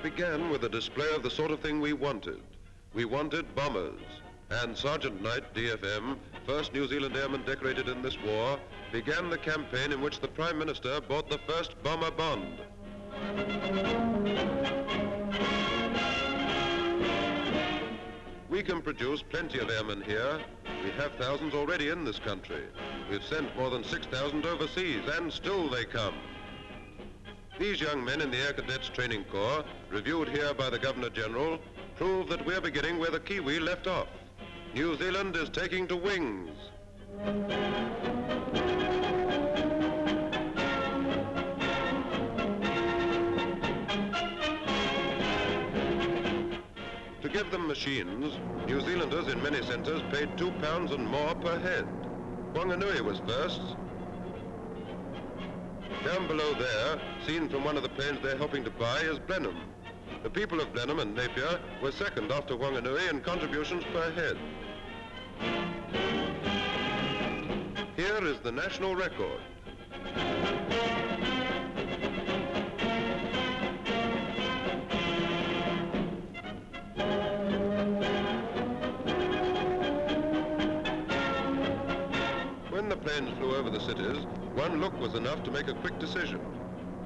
It began with a display of the sort of thing we wanted. We wanted bombers. And Sergeant Knight, DFM, first New Zealand airman decorated in this war, began the campaign in which the Prime Minister bought the first bomber bond. We can produce plenty of airmen here. We have thousands already in this country. We've sent more than 6,000 overseas, and still they come. These young men in the Air Cadets Training Corps, reviewed here by the Governor-General, prove that we're beginning where the Kiwi left off. New Zealand is taking to wings. To give them machines, New Zealanders in many centres paid two pounds and more per head. Wanganui was first. Down below there, seen from one of the planes they're helping to buy, is Blenheim. The people of Blenheim and Napier were second after Wanganui in contributions per head. Here is the national record. Flew over the cities, one look was enough to make a quick decision.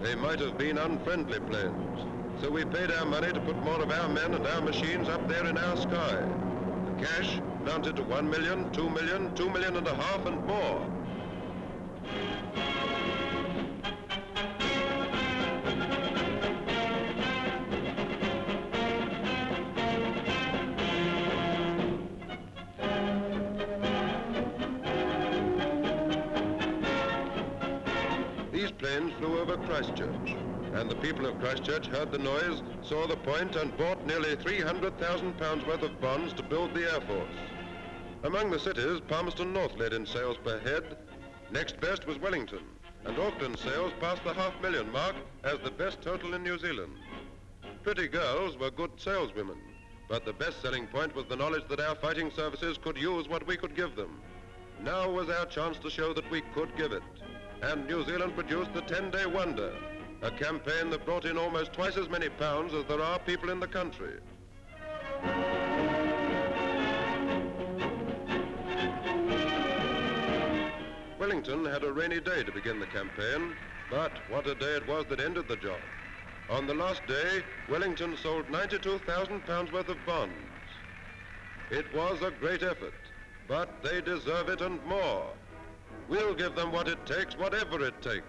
They might have been unfriendly planes. So we paid our money to put more of our men and our machines up there in our sky. The cash mounted to one million, two million, two million and a half and more. These planes flew over Christchurch, and the people of Christchurch heard the noise, saw the point, and bought nearly 300,000 pounds worth of bonds to build the Air Force. Among the cities, Palmerston North led in sales per head. Next best was Wellington, and Auckland sales passed the half million mark as the best total in New Zealand. Pretty girls were good saleswomen, but the best selling point was the knowledge that our fighting services could use what we could give them. Now was our chance to show that we could give it. And New Zealand produced the 10-day wonder, a campaign that brought in almost twice as many pounds as there are people in the country. Wellington had a rainy day to begin the campaign, but what a day it was that ended the job. On the last day, Wellington sold 92,000 pounds worth of bonds. It was a great effort, but they deserve it and more. We'll give them what it takes, whatever it takes.